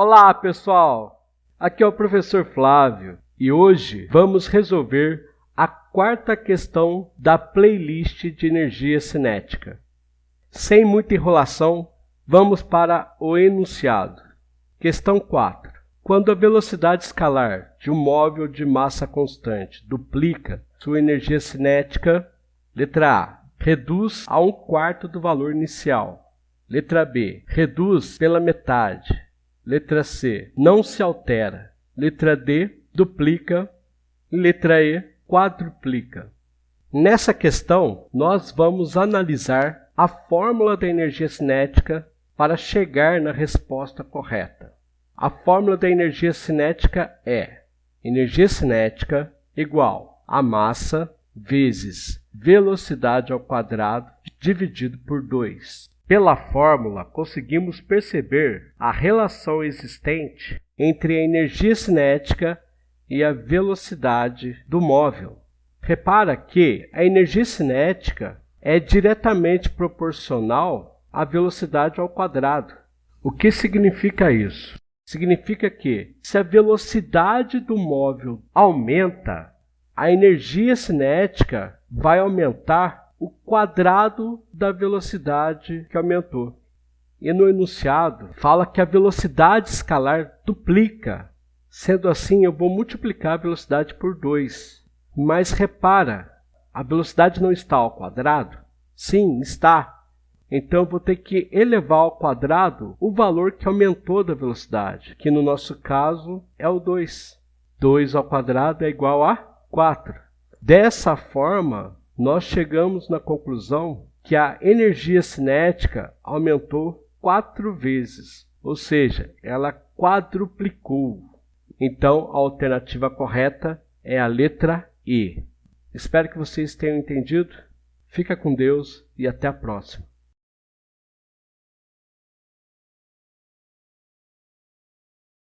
Olá, pessoal! Aqui é o professor Flávio e hoje vamos resolver a quarta questão da playlist de energia cinética. Sem muita enrolação, vamos para o enunciado. Questão 4. Quando a velocidade escalar de um móvel de massa constante duplica sua energia cinética, letra A, reduz a um quarto do valor inicial. Letra B, reduz pela metade. Letra C, não se altera. Letra D, duplica. Letra E, quadruplica. Nessa questão, nós vamos analisar a fórmula da energia cinética para chegar na resposta correta. A fórmula da energia cinética é energia cinética igual a massa vezes velocidade ao quadrado dividido por 2. Pela fórmula, conseguimos perceber a relação existente entre a energia cinética e a velocidade do móvel. Repara que a energia cinética é diretamente proporcional à velocidade ao quadrado. O que significa isso? Significa que, se a velocidade do móvel aumenta, a energia cinética vai aumentar o quadrado da velocidade que aumentou. E no enunciado fala que a velocidade escalar duplica. Sendo assim, eu vou multiplicar a velocidade por 2. Mas repara, a velocidade não está ao quadrado? Sim, está. Então, eu vou ter que elevar ao quadrado o valor que aumentou da velocidade, que no nosso caso é o 2. 2 ao quadrado é igual a 4. Dessa forma, nós chegamos na conclusão que a energia cinética aumentou quatro vezes, ou seja, ela quadruplicou. Então, a alternativa correta é a letra E. Espero que vocês tenham entendido. Fica com Deus e até a próxima.